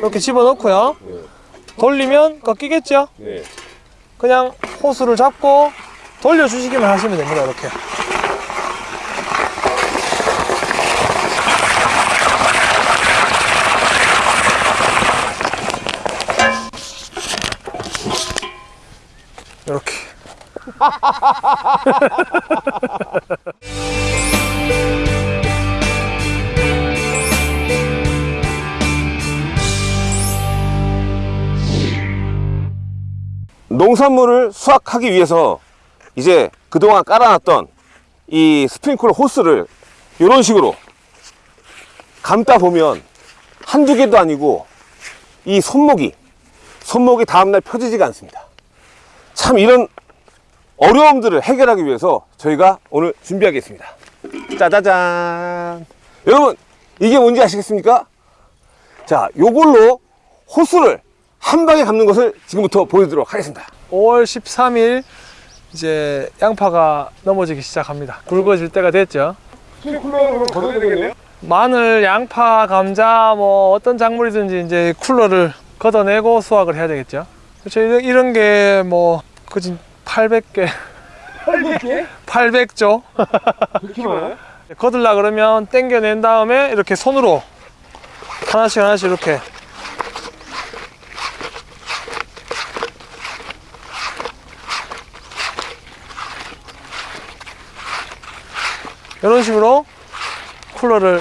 이렇게 집어넣고요 네. 돌리면 꺾이겠죠? 네. 그냥 호스를 잡고 돌려주시기만 하시면 됩니다 이렇게 이렇게 농산물을 수확하기 위해서 이제 그동안 깔아놨던 이 스프링클러 호스를 이런 식으로 감다 보면 한두 개도 아니고 이 손목이 손목이 다음날 펴지지가 않습니다. 참 이런 어려움들을 해결하기 위해서 저희가 오늘 준비하겠습니다. 짜자잔! 여러분 이게 뭔지 아시겠습니까? 자 요걸로 호스를 한 방에 감는 것을 지금부터 보여드리도록 하겠습니다 5월 13일 이제 양파가 넘어지기 시작합니다 굵어질 때가 됐죠 쿨러로 걷어야 되겠네요 마늘, 양파, 감자 뭐 어떤 작물이든지 이제 쿨러를 걷어내고 수확을 해야 되겠죠. 그렇죠. 이런, 이런 게뭐 그진 800개, 800개? 800조 그렇게 많아요? 걷으려 그러면 당겨낸 다음에 이렇게 손으로 하나씩 하나씩 이렇게 이런 식으로 쿨러를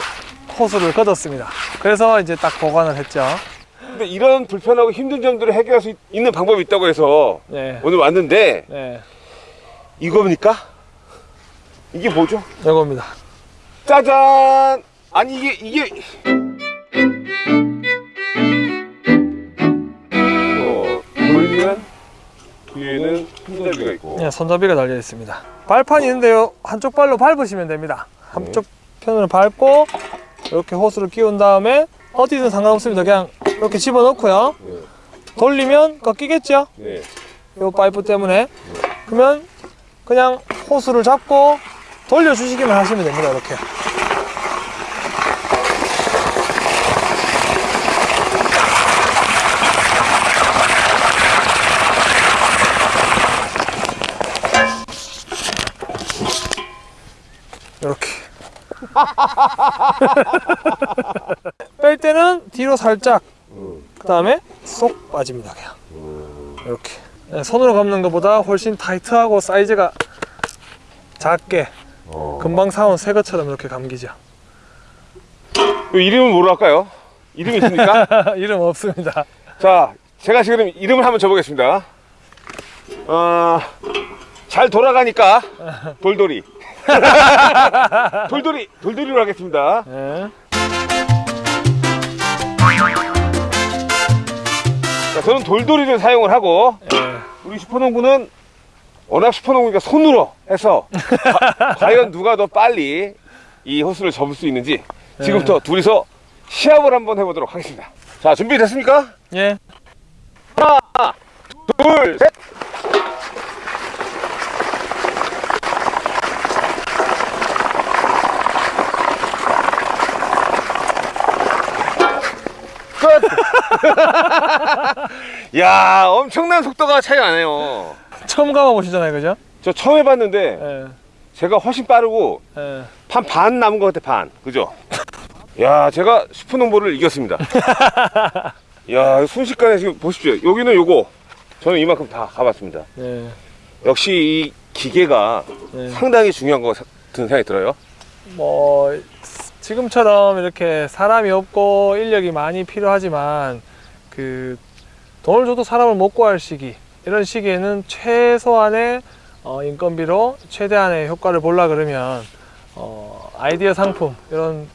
호스를 걷었습니다. 그래서 이제 딱 보관을 했죠. 근데 이런 불편하고 힘든 점들을 해결할 수 있는 방법이 있다고 해서 네, 오늘 왔는데 네, 이겁니까? 이게 뭐죠? 이겁니다. 짜잔! 아니 이게 이게 어, 돌리면 뒤에는 손잡이가 있고 네, 손잡이가 달려 있습니다. 발판이 있는데요. 한쪽 발로 밟으시면 됩니다. 한쪽 편으로 밟고 이렇게 호스를 끼운 다음에 어디든 상관없습니다. 그냥 이렇게 집어넣고요. 네. 돌리면 꺾이겠죠? 네. 이 파이프 때문에. 그러면 그냥 호스를 잡고 돌려주시기만 하시면 됩니다. 이렇게. 뺄 때는 뒤로 살짝 그 다음에 쏙 빠집니다 그냥 이렇게 네, 손으로 감는 것보다 훨씬 타이트하고 사이즈가 작게 어. 금방 사온 새 것처럼 이렇게 감기죠 이 이름은 뭐로 할까요? 이름이 있습니까? 이름 없습니다 자, 제가 지금 이름을 한번 줘보겠습니다. 어, 잘 돌아가니까 돌돌이. 돌돌이, 돌돌이로 하겠습니다. 네. 자, 저는 돌돌이를 사용을 하고 네. 우리 슈퍼농구는 워낙 슈퍼농구니까 손으로 해서 과, 과연 누가 더 빨리 이 호스를 접을 수 있는지 지금부터 둘이서 시합을 한번 해보도록 하겠습니다. 자, 준비됐습니까? 예. 둘, 셋. 야, 엄청난 속도가 차이 나네요. 처음 감아보시잖아요 그죠? 저 처음 해봤는데 예. 제가 훨씬 빠르고 예. 한반 남은 것 같아 반 그죠? 야 제가 슈퍼농보를 이겼습니다 야 순식간에 지금 보십시오 여기는 요거 저는 이만큼 다 가봤습니다 예. 역시 이 기계가 예. 상당히 중요한 것 같은 생각이 들어요 뭐 지금처럼 이렇게 사람이 없고 인력이 많이 필요하지만 그 돈을 줘도 사람을 못 구할 시기 이런 시기에는 최소한의 어, 인건비로 최대한의 효과를 보려 그러면 어, 아이디어 상품 이런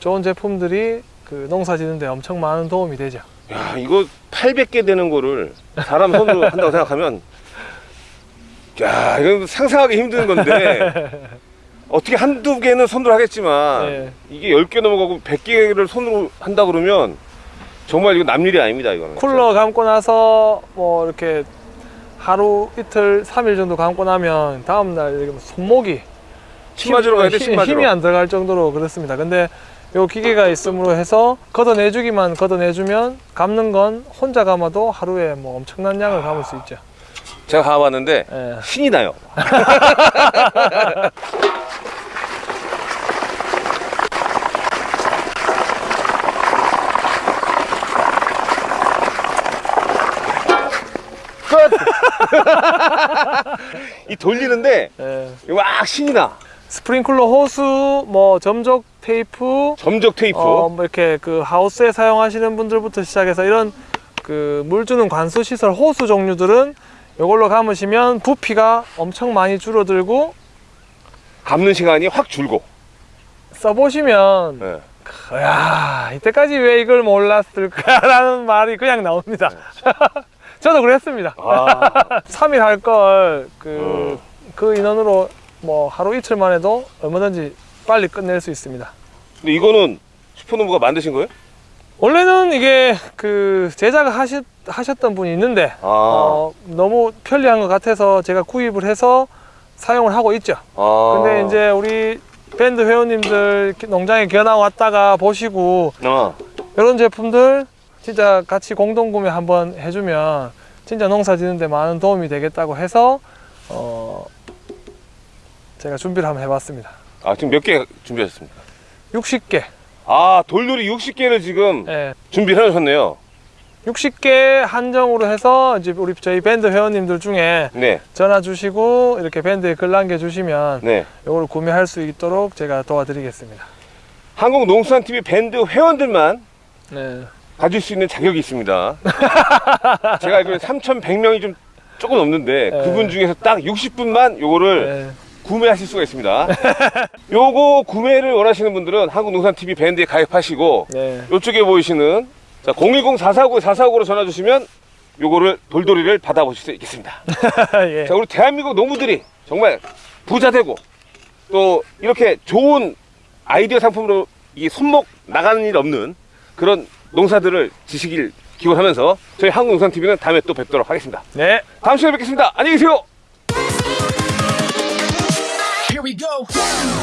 좋은 제품들이 그 농사 짓는데 엄청 많은 도움이 되죠. 야 이거 800개 되는 거를 사람 손으로 한다고 생각하면 야 이건 상상하기 힘든 건데 어떻게 한두 개는 손으로 하겠지만 네. 이게 10개 넘어가고 100개를 손으로 한다 그러면 정말 이거 남일이 아닙니다 이거는 쿨러 감고 나서 뭐 이렇게 하루 이틀 삼일 정도 감고 나면 다음날 뭐 손목이 침 맞으러 가야 돼, 힘- 침 맞으러. 힘이 안 들어갈 정도로 그렇습니다. 근데 요 기계가 있음으로 해서 걷어내주기만 걷어내주면 감는 건 혼자 감아도 하루에 뭐 엄청난 양을 감을 수 있죠. 제가 가봤는데 예. 신이 나요. 돌리는데 예. 막 신이 나. 스프링클러 호수, 뭐 점적 테이프, 점적 테이프. 어, 뭐 이렇게 그 하우스에 사용하시는 분들부터 시작해서 이런 그 물 주는 관수 시설 호수 종류들은 이걸로 감으시면 부피가 엄청 많이 줄어들고 감는 시간이 확 줄고. 써보시면 예. 야 이때까지 왜 이걸 몰랐을까라는 말이 그냥 나옵니다. 저도 그랬습니다. 아, 3일 할 걸그 어. 그 인원으로 뭐 하루 이틀만 해도 얼마든지 빨리 끝낼 수 있습니다. 근데 이거는 슈퍼노브가 만드신 거예요? 원래는 이게 그 제작을 하셨, 하셨던 분이 있는데 아, 어, 너무 편리한 것 같아서 제가 구입을 해서 사용을 하고 있죠. 아. 근데 이제 우리 밴드 회원님들 농장에 견학 왔다가 보시고 아, 이런 제품들 진짜 같이 공동 구매 한번 해주면 진짜 농사 짓는데 많은 도움이 되겠다고 해서 어 제가 준비를 한번 해봤습니다. 아, 지금 몇 개 준비하셨습니까? 60개, 아, 돌놀이 60개를 지금 예, 준비를 해놓으셨네요. 60개 한정으로 해서 이제 우리 저희 밴드 회원님들 중에 네, 전화 주시고 이렇게 밴드에 글 남겨 주시면 네. 이걸 구매할 수 있도록 제가 도와드리겠습니다. 한국농수산TV 밴드 회원들만 네, 가질 수 있는 자격이 있습니다. 제가 알기로는 3,100명이 좀 조금 넘는데 네. 그분 중에서 딱 60분만 요거를 네, 구매하실 수가 있습니다. 요거 구매를 원하시는 분들은 한국농산TV 밴드에 가입하시고 네, 요쪽에 보이시는 010-449-449로 전화 주시면 요거를 돌돌이를 받아보실 수 있겠습니다. 예, 자, 우리 대한민국 농부들이 정말 부자 되고 또 이렇게 좋은 아이디어 상품으로 이 손목 나가는 일 없는 그런 농사들을 지시길 기원하면서 저희 한국농산TV는 다음에 또 뵙도록 하겠습니다. 네. 다음 시간에 뵙겠습니다. 안녕히 계세요. Here we go.